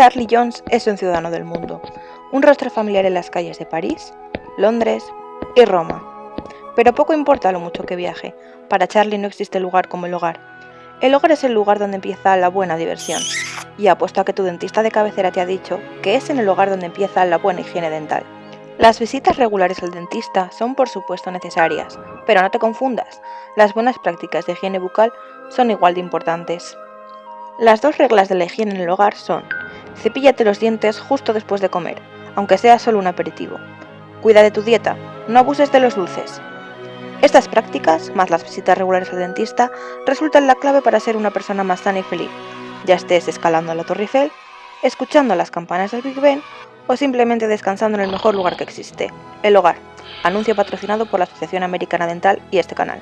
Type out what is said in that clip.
Charlie Jones es un ciudadano del mundo, un rostro familiar en las calles de París, Londres y Roma. Pero poco importa lo mucho que viaje, para Charlie no existe lugar como el hogar. El hogar es el lugar donde empieza la buena diversión, y apuesto a que tu dentista de cabecera te ha dicho que es en el hogar donde empieza la buena higiene dental. Las visitas regulares al dentista son por supuesto necesarias, pero no te confundas, las buenas prácticas de higiene bucal son igual de importantes. Las dos reglas de la higiene en el hogar son Cepíllate los dientes justo después de comer, aunque sea solo un aperitivo. Cuida de tu dieta, no abuses de los dulces. Estas prácticas, más las visitas regulares al dentista, resultan la clave para ser una persona más sana y feliz, ya estés escalando la Torre Eiffel, escuchando las campanas del Big Ben o simplemente descansando en el mejor lugar que existe, el hogar. Anuncio patrocinado por la Asociación Americana Dental y este canal.